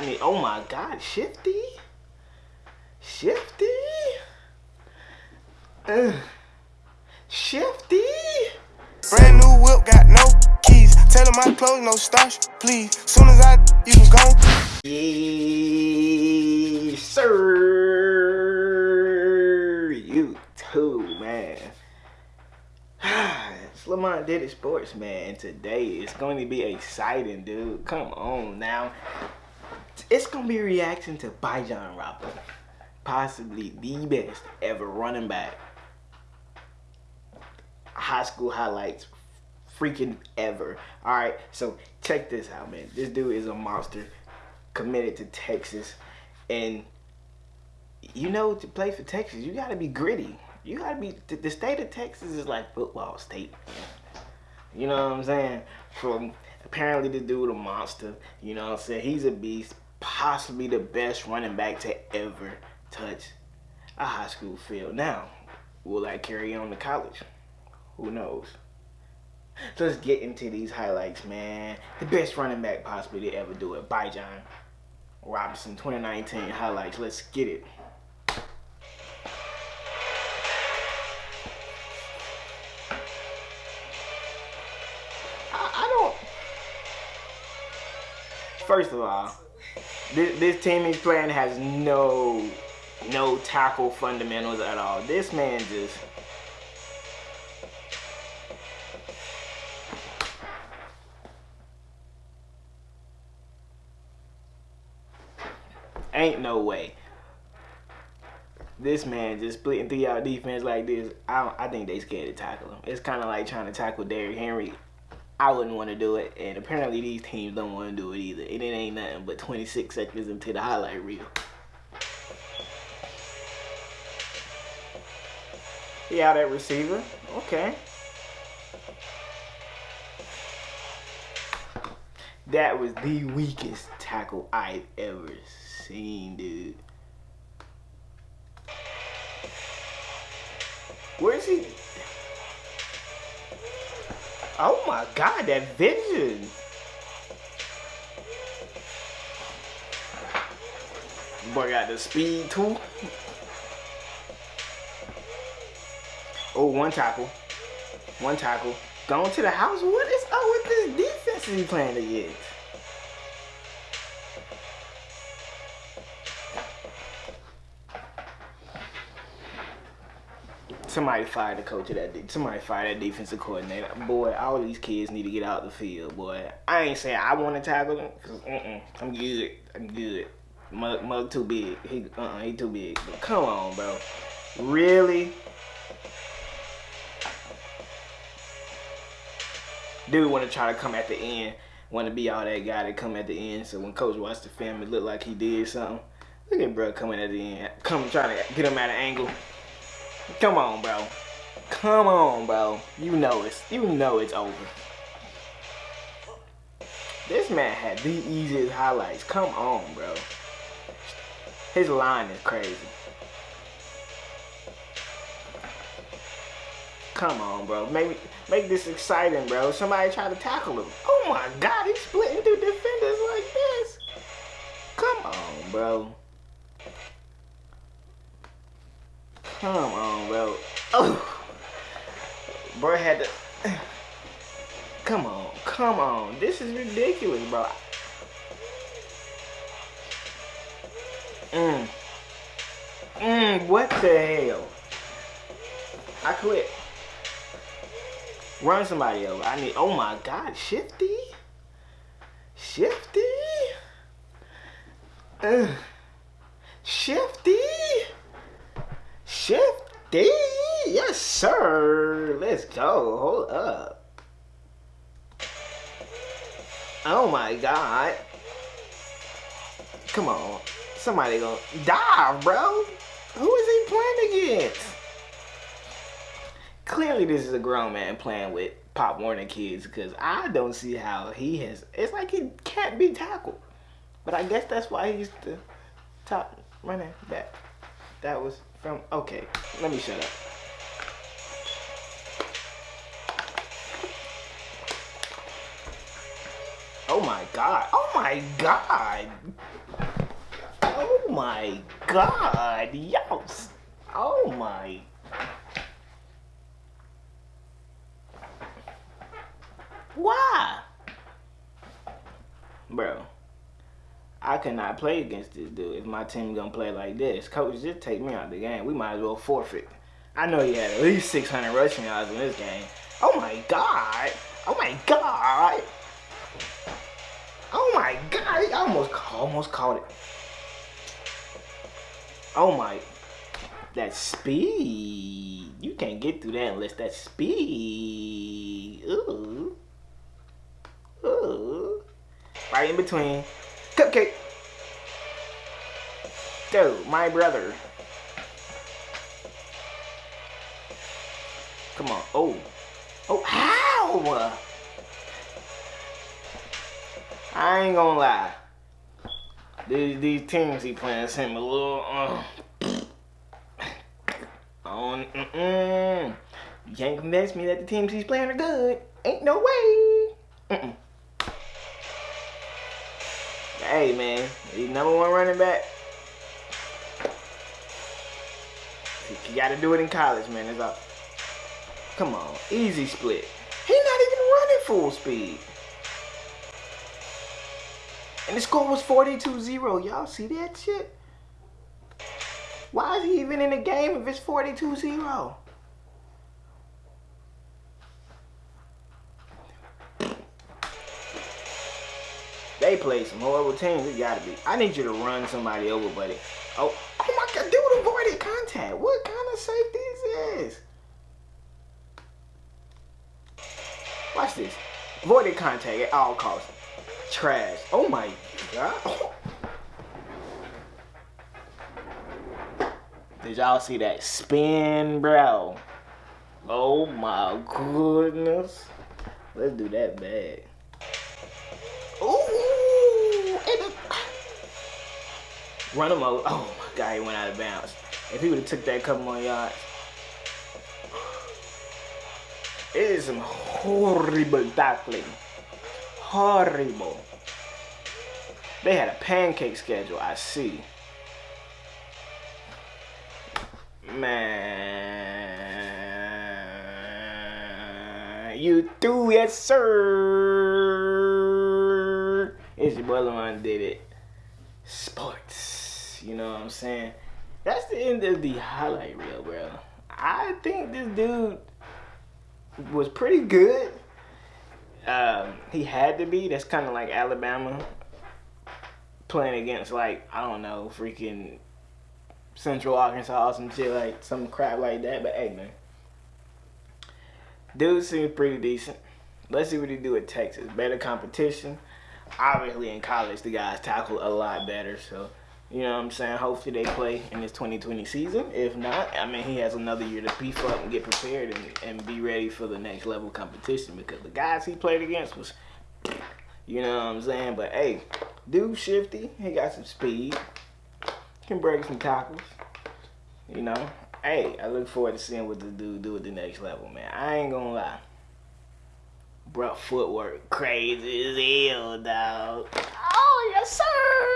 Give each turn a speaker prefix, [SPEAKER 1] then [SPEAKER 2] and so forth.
[SPEAKER 1] I need. Oh my God, Shifty, Shifty, uh, Shifty.
[SPEAKER 2] Brand new whip, got no keys. Tell him my clothes, no starch, please. Soon as I, you can go.
[SPEAKER 1] Yes, sir. You too, man. it's did Diddy Sports, man. And today it's going to be exciting, dude. Come on now. It's to be a reaction to Bijan Robinson. Possibly the best ever running back. High school highlights freaking ever. Alright, so check this out, man. This dude is a monster committed to Texas. And you know, to play for Texas, you got to be gritty. You got to be, the state of Texas is like football state. You know what I'm saying? From apparently the dude a monster. You know what I'm saying? He's a beast. Possibly the best running back to ever touch a high school field. Now, will that carry on to college? Who knows? So let's get into these highlights, man. The best running back possibly to ever do it. Bijan. Robinson 2019 highlights. Let's get it. I, I don't. First of all, this, this team he's playing has no no tackle fundamentals at all. This man just Ain't no way. This man just splitting through y'all defense like this. I I think they scared to tackle him. It's kind of like trying to tackle Derrick Henry. I wouldn't want to do it, and apparently these teams don't want to do it either. And it ain't nothing but 26 seconds into the highlight reel. Yeah, that receiver. Okay. That was the weakest tackle I've ever seen, dude. Where's he? Oh my god, that vision. Boy got the speed too. Oh, one tackle. One tackle. Going to the house. What is up with this defense he playing against? Somebody fired the coach of that. Somebody fired that defensive coordinator. Boy, all these kids need to get out the field, boy. I ain't saying I want to tackle them, cause I'm good. I'm good. Mug, mug too big. He, uh, uh he too big. But come on, bro. Really? Dude want to try to come at the end. Want to be all that guy to come at the end. So when coach watched the film, it looked like he did something. Look at bro coming at the end. Come trying to get him at an angle. Come on, bro. Come on, bro. You know it's you know it's over. This man had the easiest highlights. Come on, bro. His line is crazy. Come on, bro. Make make this exciting, bro. Somebody try to tackle him. Oh my God, he's splitting through defenders like this. Come on, bro. Come on, bro. Oh. Bro had to... Come on. Come on. This is ridiculous, bro. Mmm. Mmm, what the hell? I quit. Run somebody over. I need, oh my God, Shifty? Shifty? Uh, shifty? Shifty? Yes, sir. Let's go. Hold up. Oh my God. Come on. Somebody gonna die, bro. Who is he playing against? Clearly, this is a grown man playing with Pop Warner kids because I don't see how he has. It's like he can't be tackled. But I guess that's why he's the top running back. That was from, okay, let me shut up. Oh my God, oh my God. Oh my god, y'all. Oh my. Why? Bro, I cannot play against this dude if my team gonna play like this. Coach, just take me out of the game. We might as well forfeit. I know he had at least 600 rushing yards in this game. Oh my god. Oh my god. Oh my god. I almost, almost caught it. Oh my. That speed. You can't get through that unless that speed. Ooh. Ooh. Right in between. Cupcake. Dude, my brother. Come on. Oh. Oh, how? I ain't gonna lie. These, these teams he playing seem a little, uh, on, mm, mm. You can't convince me that the teams he's playing are good. Ain't no way. -mm. Hey, man. He's number one running back. You gotta do it in college, man. It's all. Come on. Easy split. He's not even running full speed. And the score was 42-0. Y'all see that shit? Why is he even in the game if it's 42-0? They play some horrible teams. It gotta be. I need you to run somebody over, buddy. Oh, oh my God, dude avoided contact. What kind of safety is this? Watch this. Avoided contact at all costs. Trash. Oh my God. Did y'all see that spin, bro? Oh my goodness. Let's do that bad. Run him over. Oh my god, he went out of bounds. If he would have took that couple more yards. It is some horrible tackling. Horrible. They had a pancake schedule, I see. Man. You do, yes, sir. It's your brother one did it. You know what I'm saying? That's the end of the highlight reel, bro. I think this dude was pretty good. Um, he had to be. That's kind of like Alabama playing against like I don't know, freaking Central Arkansas some shit like some crap like that. But hey, man, dude seems pretty decent. Let's see what he do at Texas. Better competition. Obviously, in college, the guys tackle a lot better. So, you know what I'm saying? Hopefully, they play in this 2020 season. If not, I mean, he has another year to beef up and get prepared and, and be ready for the next level competition because the guys he played against was, you know what I'm saying? But hey, dude shifty. He got some speed. Can break some tackles. You know? Hey, I look forward to seeing what the dude do at the next level, man. I ain't gonna lie. Bruh, footwork crazy as hell, dog. Oh, yes, sir.